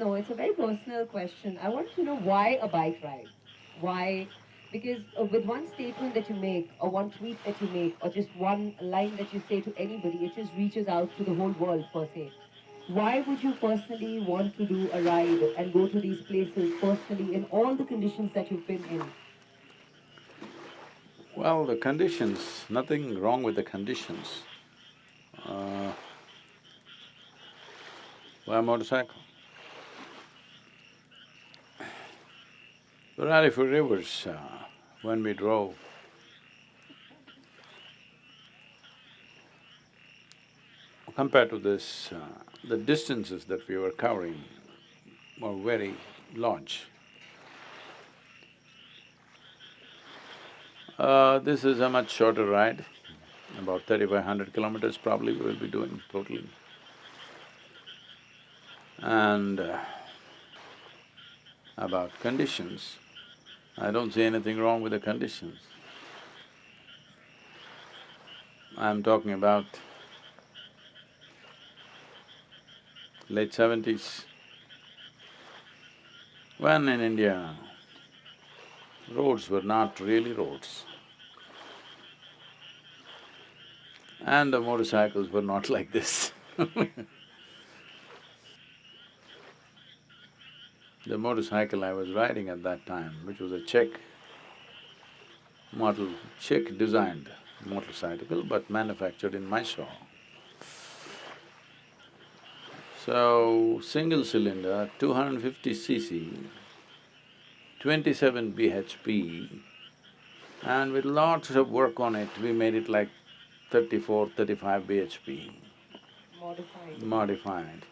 know, it's a very personal question. I wanted to know why a bike ride? Why? Because uh, with one statement that you make, or one tweet that you make, or just one line that you say to anybody, it just reaches out to the whole world per se. Why would you personally want to do a ride and go to these places personally in all the conditions that you've been in? Well, the conditions, nothing wrong with the conditions. Uh, why motorcycle? The Rally for Rivers, uh, when we drove, compared to this, uh, the distances that we were covering were very large. Uh, this is a much shorter ride, about thirty-five hundred kilometers probably we will be doing totally. And uh, about conditions, I don't see anything wrong with the conditions. I'm talking about late seventies, when in India, roads were not really roads. And the motorcycles were not like this The motorcycle I was riding at that time, which was a Czech model, Czech designed motorcycle but manufactured in Mysore. So, single cylinder, 250 cc, 27 bhp, and with lots of work on it, we made it like 34, 35 bhp. Modified. Modified.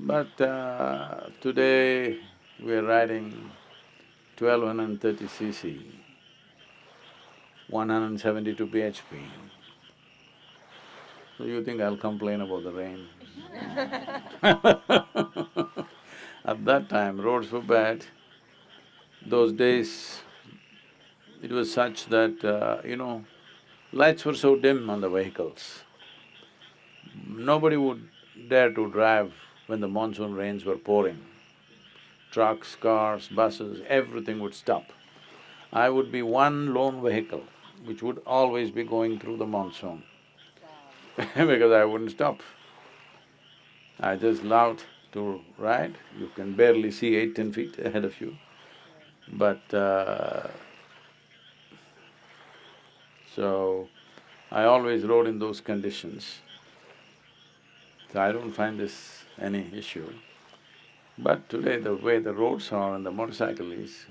But uh, today we are riding 1230 cc, 172 bhp. So you think I'll complain about the rain? At that time, roads were bad. Those days, it was such that, uh, you know, lights were so dim on the vehicles. Nobody would dare to drive when the monsoon rains were pouring. Trucks, cars, buses, everything would stop. I would be one lone vehicle which would always be going through the monsoon because I wouldn't stop. I just loved to ride, you can barely see eight, ten feet ahead of you. But uh, so, I always rode in those conditions. So I don't find this any issue. But today the way the roads are and the motorcycle is,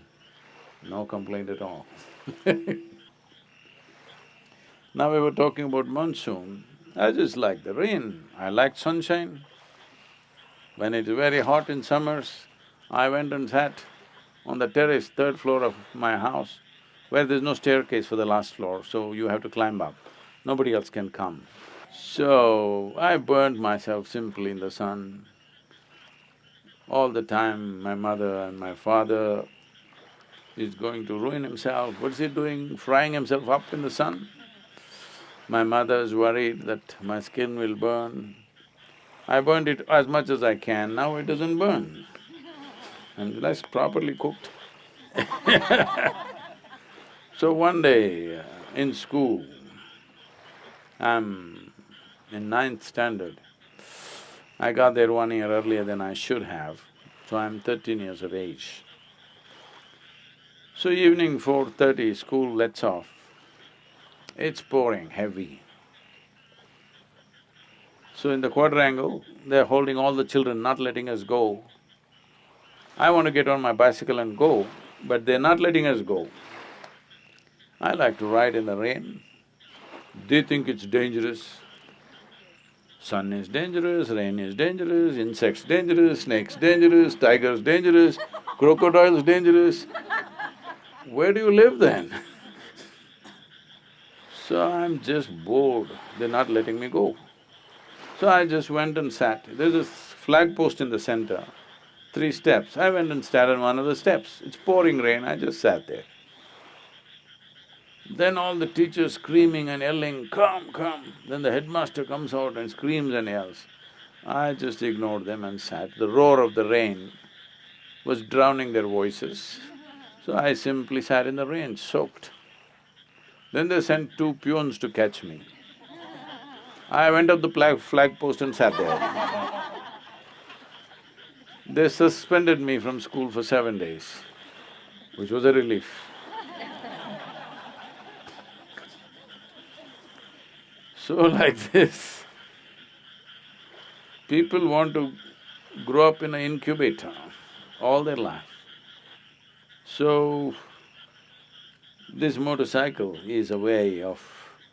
no complaint at all Now we were talking about monsoon, I just like the rain, I like sunshine. When it is very hot in summers, I went and sat on the terrace, third floor of my house, where there's no staircase for the last floor, so you have to climb up. Nobody else can come. So, I burned myself simply in the sun. All the time, my mother and my father is going to ruin himself. What's he doing, frying himself up in the sun? My mother is worried that my skin will burn. I burned it as much as I can, now it doesn't burn. And that's properly cooked So one day uh, in school, I'm in ninth standard. I got there one year earlier than I should have, so I'm thirteen years of age. So evening four thirty, school lets off. It's pouring heavy. So in the quadrangle, they're holding all the children, not letting us go. I want to get on my bicycle and go, but they're not letting us go. I like to ride in the rain. They think it's dangerous. Sun is dangerous, rain is dangerous, insects dangerous, snakes dangerous, tigers dangerous, crocodiles dangerous. Where do you live then? so I'm just bored, they're not letting me go. So I just went and sat. There's a flag post in the center, three steps. I went and sat on one of the steps. It's pouring rain, I just sat there. Then all the teachers screaming and yelling, come, come. Then the headmaster comes out and screams and yells. I just ignored them and sat. The roar of the rain was drowning their voices, so I simply sat in the rain, soaked. Then they sent two peons to catch me. I went up the flag, flag post and sat there. They suspended me from school for seven days, which was a relief. So like this, people want to grow up in an incubator all their life. So, this motorcycle is a way of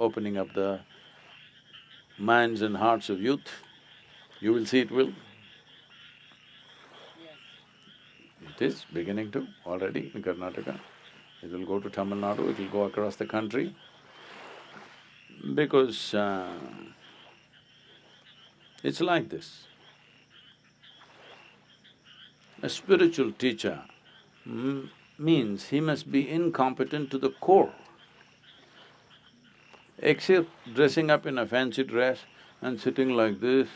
opening up the minds and hearts of youth. You will see it will. It is beginning to already in Karnataka. It will go to Tamil Nadu, it will go across the country. Because uh, it's like this. A spiritual teacher means he must be incompetent to the core. Except dressing up in a fancy dress and sitting like this,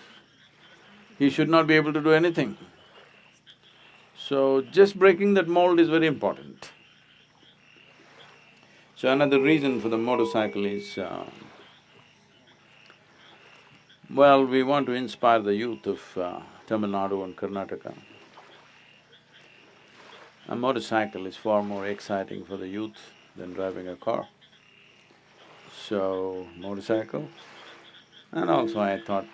he should not be able to do anything. So, just breaking that mold is very important. So another reason for the motorcycle is, uh, well, we want to inspire the youth of uh, Tamil Nadu and Karnataka. A motorcycle is far more exciting for the youth than driving a car. So, motorcycle. And also I thought,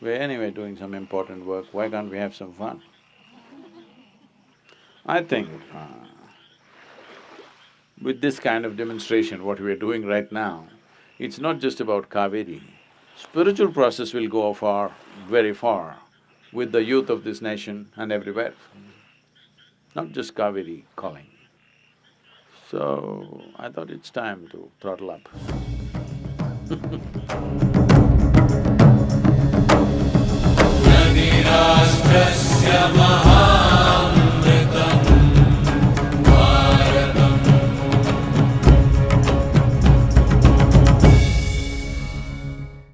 we're anyway doing some important work, why can't we have some fun? I think uh, with this kind of demonstration, what we are doing right now, it's not just about Kaveri. Spiritual process will go far, very far with the youth of this nation and everywhere, not just Kaveri calling. So, I thought it's time to throttle up